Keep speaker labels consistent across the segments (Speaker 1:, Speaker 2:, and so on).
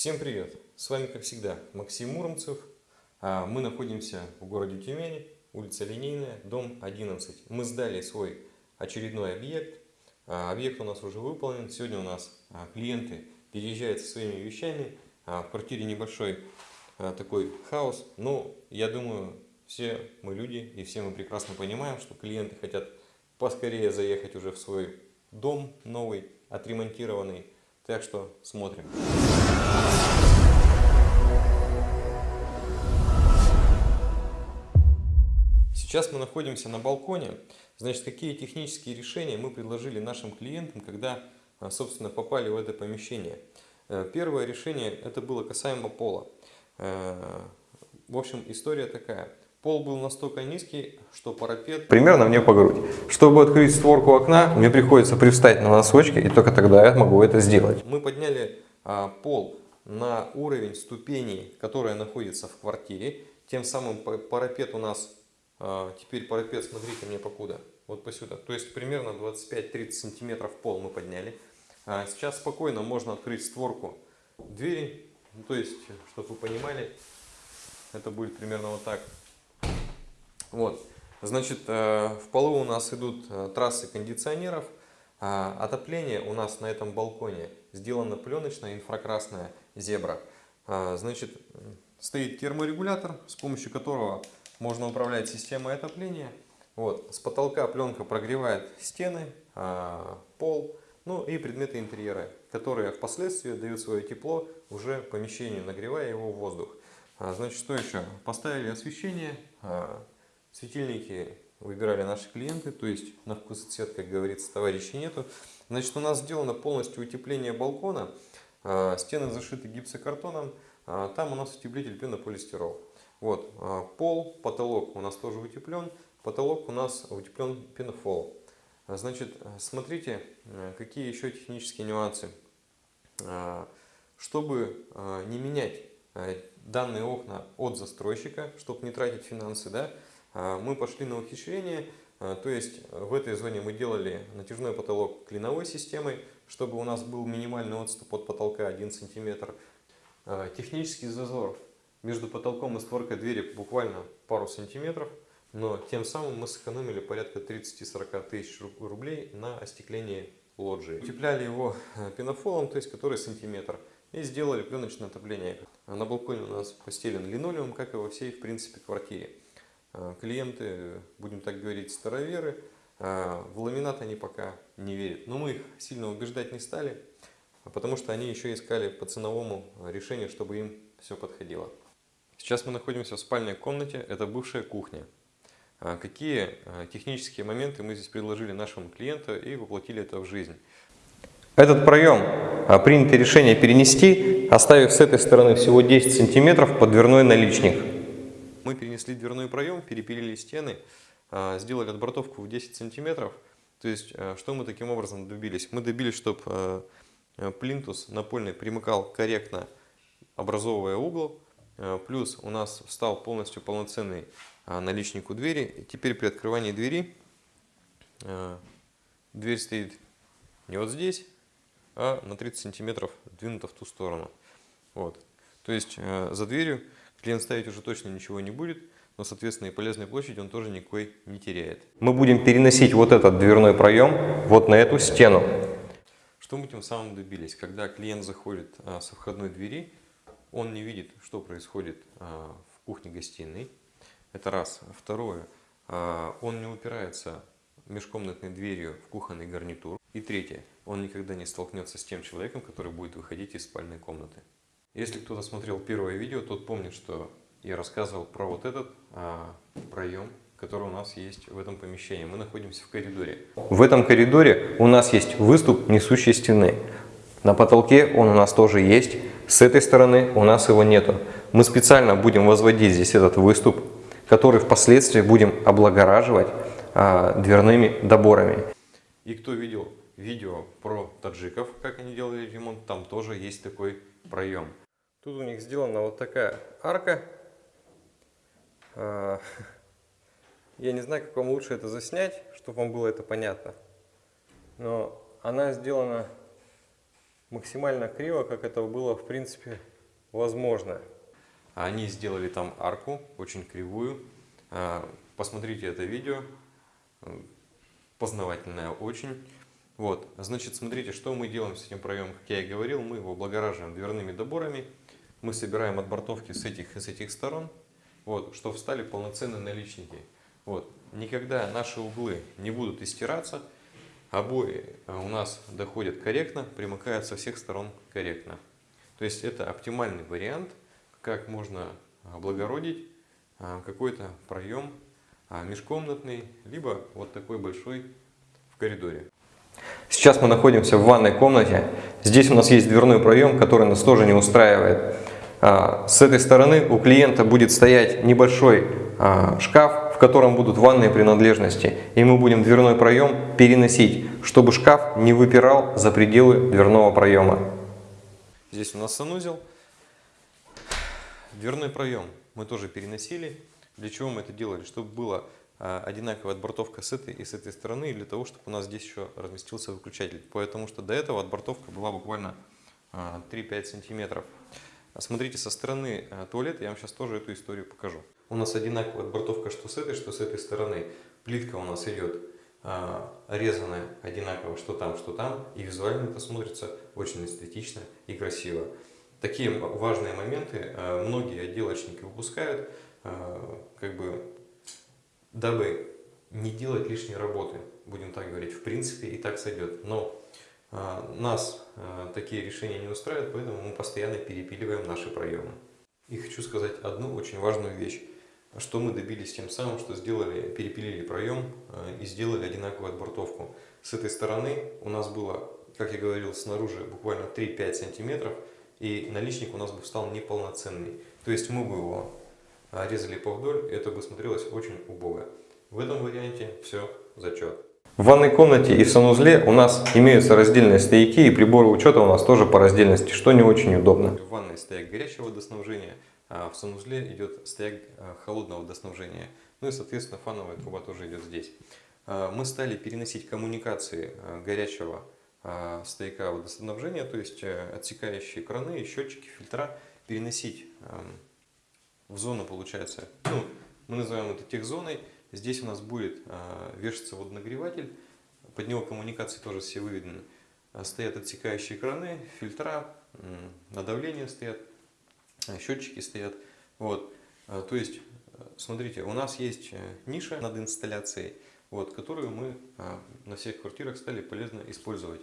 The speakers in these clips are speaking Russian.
Speaker 1: Всем привет! С вами, как всегда, Максим Муромцев. А, Мы находимся в городе Тюмени, улица Линейная, дом 11. Мы сдали свой очередной объект. А, Объект у нас уже выполнен. Сегодня у нас а, клиенты переезжают со своими вещами. В квартире небольшой такой хаос. Но я думаю, все мы люди и все мы прекрасно понимаем, что клиенты хотят поскорее заехать уже в свой дом новый, отремонтированный. Так что смотрим. Сейчас мы находимся на балконе. Значит, какие технические решения мы предложили нашим клиентам, когда, а, собственно, попали в это помещение. Э, первое решение, это было касаемо пола. Э, в общем, история такая. Пол был настолько низкий, что парапет примерно мне по грудь. Чтобы открыть створку окна, мне приходится привстать на носочки, и только тогда я могу это сделать. Мы подняли а, пол на уровень ступеней, которая находится в квартире. Тем самым парапет у нас, теперь парапет, смотрите мне покуда, вот посюда. То есть примерно 25-30 сантиметров пол мы подняли. А сейчас спокойно можно открыть створку двери, ну, то есть, чтобы вы понимали, это будет примерно вот так. Вот. Значит, э, в полу у нас идут э, трассы кондиционеров. А отопление у нас на этом балконе сделано пленочная инфракрасная зебра. А, значит, стоит терморегулятор, с помощью которого можно управлять системой отопления. Вот. С потолка пленка прогревает стены, а, пол, ну и предметы интерьера, которые впоследствии дают свое тепло уже помещению, нагревая его в воздух. Значит, что еще? Поставили освещение, Светильники выбирали наши клиенты, то есть на вкус и цвет, как говорится, товарищей нету. Значит, у нас сделано полностью утепление балкона. А, стены зашиты гипсокартоном. А, там у нас утеплитель пенополистирол. Вот, а, пол, потолок у нас тоже утеплен. Потолок у нас утеплен пенофол. Значит, смотрите, какие еще технические нюансы. Чтобы не менять данные окна от застройщика, чтобы не тратить финансы, да, а, мы пошли на ухищрение, а, то есть в этой зоне мы делали натяжной потолок клиновой системой, чтобы у нас был минимальный отступ от потолка 1 см. А, технический зазор между потолком и створкой двери буквально пару сантиметров, но тем самым мы сэкономили порядка 30-40 тысяч рублей на остеклении лоджии. Утепляли его пенофолом, то есть который сантиметр, и сделали пленочное отопление. На балконе у нас постелен линолеум, как и во всей, в принципе, квартире. А, клиенты, будем так говорить, староверы, а, в ламинат они пока не верят. Но мы их сильно убеждать не стали, потому что они еще искали по ценовому решению, чтобы им все подходило. Сейчас мы находимся в спальной комнате, это бывшая кухня. А, какие технические моменты мы здесь предложили нашему клиенту и воплотили это в жизнь. Этот проем принято решение перенести, оставив с этой стороны всего 10 сантиметров под дверной наличник. Мы перенесли дверной проем, перепилили стены, а, сделали отбортовку в 10 сантиметров. То есть, а, что мы таким образом добились? Мы добились, чтобы а, плинтус напольный примыкал корректно, образовывая угол. Плюс у нас встал полностью полноценный наличник у двери. Теперь при открывании двери дверь стоит не вот здесь, а на 30 сантиметров двинута в ту сторону. Вот. То есть за дверью Клиент ставить уже точно ничего не будет, но, соответственно, и полезной площади он тоже никакой не теряет. Мы будем переносить вот этот дверной проем вот на эту стену. Что мы тем самым добились? Когда клиент заходит а, со входной двери, он не видит, что происходит а, в кухне-гостиной. Это раз. Второе, а, он не упирается межкомнатной дверью в кухонный гарнитур. И третье, он никогда не столкнется с тем человеком, который будет выходить из спальной комнаты. Если кто-то смотрел первое видео, тот помнит, что я рассказывал про вот этот а, проем, который у нас есть в этом помещении. Мы находимся в коридоре. В этом коридоре у нас есть выступ несущей стены. На потолке он у нас тоже есть. С этой стороны у нас его нету. Мы специально будем возводить здесь этот выступ, который впоследствии будем облагораживать а, дверными доборами. И кто видел видео про таджиков, как они делали ремонт, там тоже есть такой проем. Тут у них сделана вот такая арка. А, я не знаю, как вам лучше это заснять, чтобы вам было это понятно. Но она сделана максимально криво, как это было в принципе возможно. Они сделали там арку, очень кривую. А, посмотрите это видео, познавательное очень. Вот, значит, смотрите, что мы делаем с этим проемом, как я и говорил, мы его облагораживаем дверными доборами, мы собираем отбортовки с этих и с этих сторон, вот, что встали полноценные наличники. Вот, никогда наши углы не будут истираться, обои у нас доходят корректно, примыкают со всех сторон корректно. То есть это оптимальный вариант, как можно облагородить а, какой-то проем а, межкомнатный, либо вот такой большой в коридоре. Сейчас мы находимся в ванной комнате. Здесь у нас есть дверной проем, который нас тоже не устраивает. С этой стороны у клиента будет стоять небольшой шкаф, котором будут ванные принадлежности. И мы будем дверной проем переносить, чтобы шкаф не выпирал за пределы дверного проема. Здесь у нас санузел. Дверной проем мы тоже переносили. Для чего мы это делали? Чтобы была одинаковая отбортовка с этой и с этой стороны, для того, чтобы у нас здесь еще разместился выключатель. Потому что до этого отбортовка была буквально 3-5 сантиметров. Смотрите, со стороны туалета я вам сейчас тоже эту историю покажу. У нас одинаковая отбортовка что с этой, что с этой стороны. Плитка у нас идет резаная одинаково, что там, что там. И визуально это смотрится очень эстетично и красиво. Такие важные моменты э, многие отделочники выпускают, э, как бы, дабы не делать лишней работы, будем так говорить. В принципе, и так сойдет. Но э, нас такие решения не устраивают, поэтому мы постоянно перепиливаем наши проемы. И хочу сказать одну очень важную вещь. Что мы добились тем самым, что сделали, перепилили проем и сделали одинаковую отбортовку. С этой стороны у нас было, как я говорил, снаружи буквально 3-5 сантиметров и наличник у нас бы стал неполноценный. То есть мы бы его а, резали повдоль, это бы смотрелось очень убого. В этом варианте все зачет. В ванной комнате и в санузле у нас имеются раздельные стояки и приборы учета у нас тоже по раздельности, что не очень удобно. В ванной стояк горячего водоснабжения, в санузле идет стояк а, холодного водоснабжения. Ну и соответственно фановая труба тоже идет здесь. А, мы стали переносить коммуникации горячего а, стояка водоснабжения, то есть э, отсекающие краны, счетчики, фильтра переносить в зону, получается, ну, мы называем это техзоной. Здесь у нас будет а, вешаться водонагреватель, под него коммуникации тоже все выведены. А, стоят отсекающие краны, фильтра, на давление стоят, счетчики стоят. Вот. То есть, смотрите, у нас есть э, ниша над инсталляцией, вот, которую мы на всех квартирах стали полезно использовать.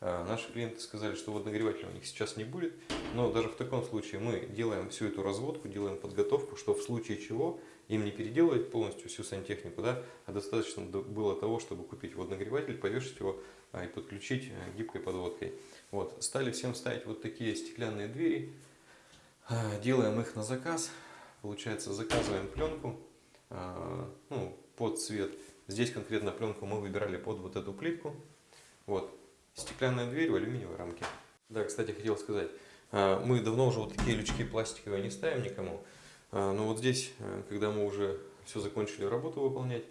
Speaker 1: Наши клиенты сказали, что водонагревателя у них сейчас не будет, но даже в таком случае мы делаем всю эту разводку, делаем подготовку, что в случае чего им не переделывать полностью всю сантехнику, да, а достаточно было того, чтобы купить водонагреватель, повешать его и подключить э, гибкой подводкой. Вот. Стали всем ставить вот такие стеклянные двери, делаем их на заказ, получается заказываем пленку ну, под цвет Здесь конкретно пленку мы выбирали под вот эту плитку. Вот. Стеклянная дверь в алюминиевой рамке. Да, кстати, хотел сказать. А, мы давно уже вот такие лючки пластиковые не ставим никому. Но вот здесь, э, когда мы уже все закончили работу выполнять,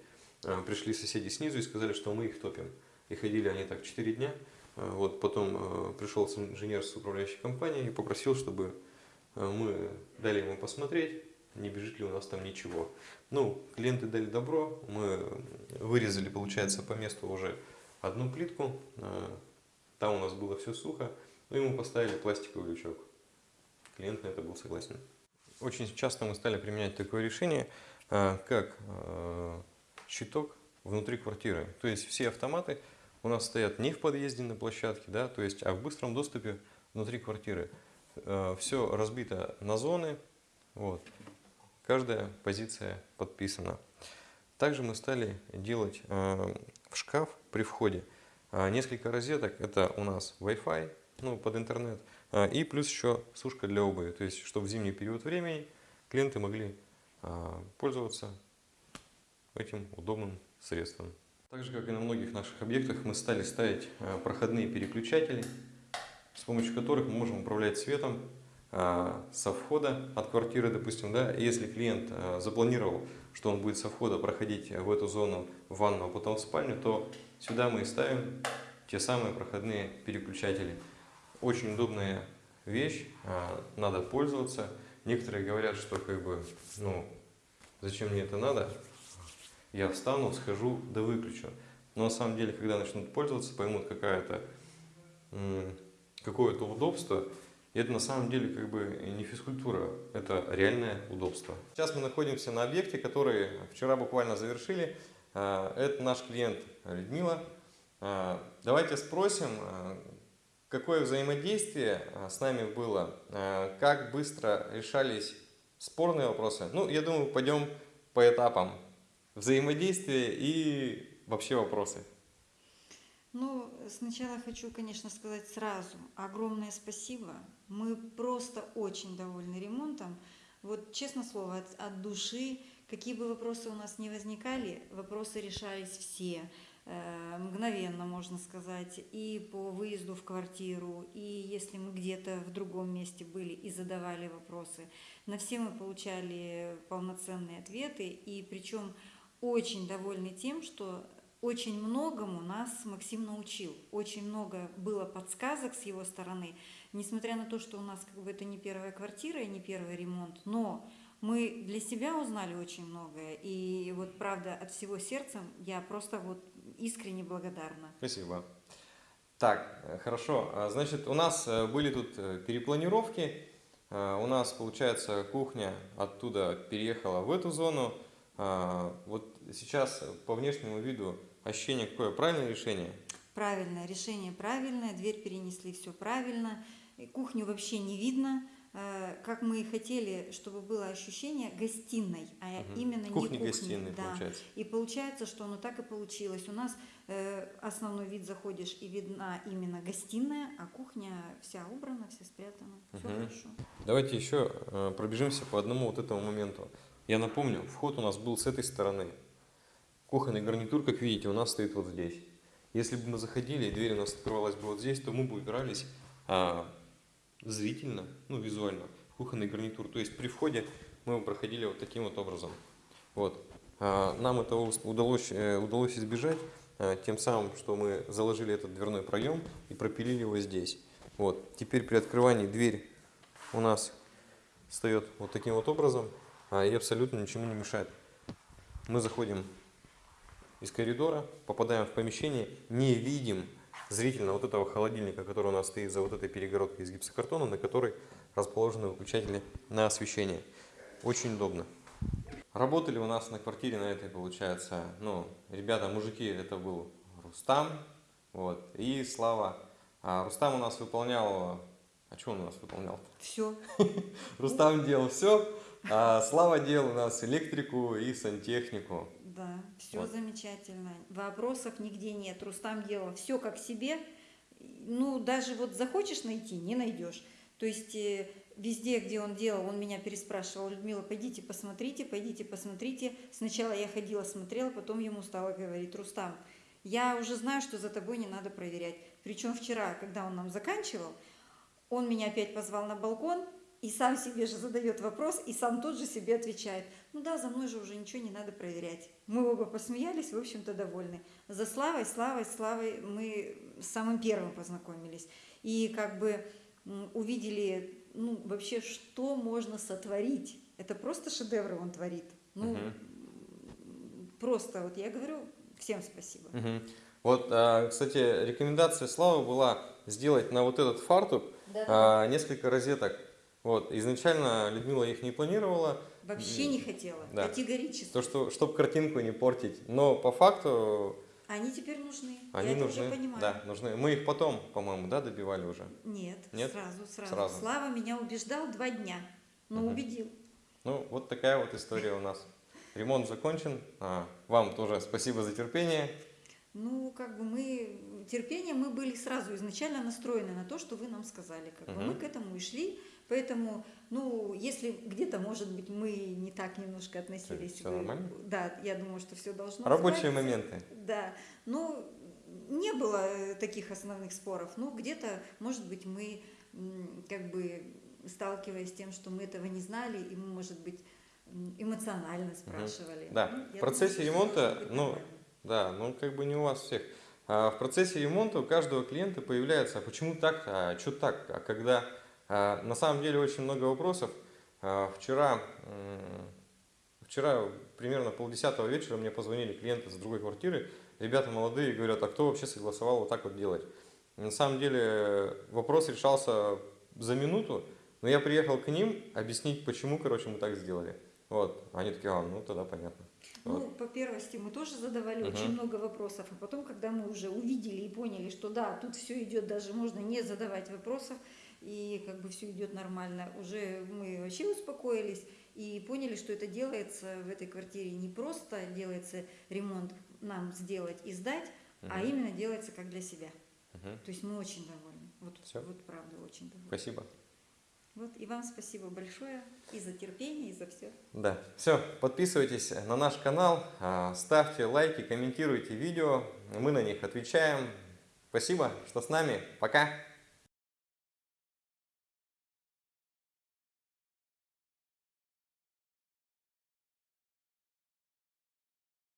Speaker 1: пришли соседи снизу и сказали, что мы их топим. И ходили они так 4 дня. Вот потом э, пришел инженер с управляющей компанией и попросил, чтобы э, мы дали ему посмотреть не бежит ли у нас там ничего. Ну, клиенты дали добро, мы вырезали, получается, по месту уже одну плитку, а, там у нас было все сухо, ну мы поставили пластиковый лючок. Клиент на это был согласен. Очень часто мы стали применять такое решение, а, как щиток внутри квартиры. То есть все автоматы у нас стоят не в подъезде на площадке, да, то есть, а в быстром доступе внутри квартиры. Все разбито на зоны, вот. Каждая позиция подписана. Также мы стали делать э, в шкаф при входе э, несколько розеток. Это у нас Wi-Fi ну, под интернет э, и плюс еще сушка для обуви. То есть, чтобы в зимний период времени клиенты могли пользоваться этим удобным средством. Так же, как и на многих наших объектах, мы стали ставить проходные переключатели, с помощью которых мы можем управлять светом а, со входа от квартиры, допустим, да, если клиент а, запланировал, что он будет со входа проходить в эту зону в ванну, а потом в спальню, то сюда мы и ставим те самые проходные переключатели. очень удобная вещь, а, надо пользоваться. Некоторые говорят, что как бы, ну, зачем мне это надо? Я встану, схожу, да выключу. Но на самом деле, когда начнут пользоваться, поймут какая-то какое-то удобство, и это на самом деле как бы не физкультура, это реальное удобство. Сейчас мы находимся на объекте, который вчера буквально завершили. А, это наш клиент Людмила. А, давайте спросим, а, какое взаимодействие с нами было, как быстро решались спорные вопросы. Ну, я думаю, пойдем по этапам взаимодействия и вообще вопросы.
Speaker 2: Ну, сначала хочу, конечно, сказать сразу огромное спасибо. Мы просто очень довольны ремонтом. Вот, честно слово, от, от души, какие бы вопросы у нас не возникали, вопросы решались все э, мгновенно, можно сказать, и по выезду в квартиру, и если мы где-то в другом месте были и задавали вопросы. На все мы получали полноценные ответы, и причем очень довольны тем, что очень многому нас Максим научил. Очень много было подсказок с его стороны. Несмотря на то, что у нас как бы это не первая квартира и не первый ремонт, но мы для себя узнали очень многое. И вот правда от всего сердца я просто вот искренне благодарна.
Speaker 1: Спасибо. Так, хорошо. А, значит, у нас э, были тут э, перепланировки. А, у нас, получается, кухня оттуда переехала в эту зону. А, вот сейчас по внешнему виду Ощущение какое? Правильное решение?
Speaker 2: Правильное решение, правильное. Дверь перенесли, все правильно. Кухню вообще не видно. Э, как мы и хотели, чтобы было ощущение гостиной, а угу. именно
Speaker 1: кухни,
Speaker 2: не кухни.
Speaker 1: гостиной, да. получается.
Speaker 2: И получается, что оно так и получилось. У нас э, основной вид заходишь и видна именно гостиная, а кухня вся убрана, вся спрятана. Все угу. хорошо.
Speaker 1: Давайте еще э, пробежимся по одному вот этому моменту. Я напомню, вход у нас был с этой стороны. Кухонный гарнитур, как видите, у нас стоит вот здесь. Если бы мы заходили, и дверь у нас открывалась бы вот здесь, то мы бы убирались а, зрительно, ну визуально, кухонный гарнитур. То есть при входе мы проходили вот таким вот образом. Вот. А, нам этого удалось, э, удалось избежать а, тем самым, что мы заложили этот дверной проем и пропилили его здесь. Вот. Теперь при открывании дверь у нас встает вот таким вот образом а, и абсолютно ничему не мешает. Мы заходим из коридора, попадаем в помещение, не видим зрительно вот этого холодильника, который у нас стоит за вот этой перегородкой из гипсокартона, на которой расположены выключатели на освещение. Очень удобно. Работали у нас на квартире на этой, получается, ну, ребята, мужики, это был Рустам, вот, и Слава. А Рустам у нас выполнял, а что он у нас выполнял?
Speaker 2: Все.
Speaker 1: Рустам делал все, а Слава делал у нас электрику и сантехнику.
Speaker 2: Да, все вот. замечательно. Вопросов нигде нет. Рустам делал все как себе. Ну, даже вот захочешь найти, не найдешь. То есть э, везде, где он делал, он меня переспрашивал, Людмила, пойдите посмотрите, пойдите посмотрите. Сначала я ходила, смотрела, потом ему стала говорить, Рустам, я уже знаю, что за тобой не надо проверять. Причем вчера, когда он нам заканчивал, он меня опять позвал на балкон, и сам себе же задает вопрос, и сам тут же себе отвечает. Ну да, за мной же уже ничего не надо проверять. Мы оба посмеялись, в общем-то, довольны. За Славой, Славой, Славой мы самым первым познакомились. И как бы увидели, ну, вообще, что можно сотворить. Это просто шедевры он творит. Ну, угу. просто, вот я говорю, всем спасибо.
Speaker 1: Угу. Вот, а, кстати, рекомендация Славы была сделать на вот этот фартук да. А, несколько розеток вот, изначально Людмила их не планировала.
Speaker 2: Вообще не хотела, да. категорически.
Speaker 1: То, что, чтобы картинку не портить. Но по факту...
Speaker 2: Они теперь нужны.
Speaker 1: Они
Speaker 2: Я
Speaker 1: нужны.
Speaker 2: уже понимаю.
Speaker 1: Да, нужны. Мы их потом, по-моему, да, добивали уже?
Speaker 2: Нет, Нет? Сразу, сразу, сразу. Слава меня убеждал два дня, но угу. убедил.
Speaker 1: Ну, вот такая вот история у нас. Ремонт закончен. А, вам тоже спасибо за терпение.
Speaker 2: Ну, как бы мы, терпение, мы были сразу изначально настроены на то, что вы нам сказали. Как угу. бы мы к этому и шли. Поэтому, ну, если где-то, может быть, мы не так немножко относились.
Speaker 1: Все, нормально?
Speaker 2: Да, я думаю, что все должно
Speaker 1: Рабочие моменты.
Speaker 2: Да. Ну, не было э, таких основных споров. Ну, где-то, может быть, мы как бы сталкиваясь с тем, что мы этого не знали, и мы, может быть, эмоционально спрашивали.
Speaker 1: Угу. Да, ну, в процессе думаю, ремонта, ну, да, ну, как бы не у вас всех. А В процессе ремонта у каждого клиента появляется, а почему так, а что так, а когда на самом деле очень много вопросов. А, Вчера, вчера примерно полдесятого вечера мне позвонили клиенты с другой квартиры, ребята молодые, говорят, а кто вообще согласовал вот так вот делать? На самом деле вопрос решался за минуту, но я приехал к ним объяснить, почему, короче, мы так сделали. Вот, они такие, а, ну тогда понятно.
Speaker 2: Ну,
Speaker 1: Вот.
Speaker 2: по первости мы тоже задавали
Speaker 1: Мгм.
Speaker 2: очень много вопросов, а потом, когда мы уже увидели и поняли, что да, тут все идет, даже можно не задавать вопросов, и как бы все идет нормально, уже мы вообще успокоились и поняли, что это делается в этой квартире не просто делается ремонт нам сделать и сдать, а
Speaker 1: Мгм.
Speaker 2: именно делается как для себя.
Speaker 1: Мгм.
Speaker 2: То есть мы очень довольны. Вот,
Speaker 1: Всё.
Speaker 2: вот правда очень довольны.
Speaker 1: Спасибо.
Speaker 2: Вот и вам спасибо большое и за терпение, и за все.
Speaker 1: Да, все, подписывайтесь на наш канал, а, ставьте лайки, комментируйте видео, мы на них отвечаем. Спасибо, что с нами, пока!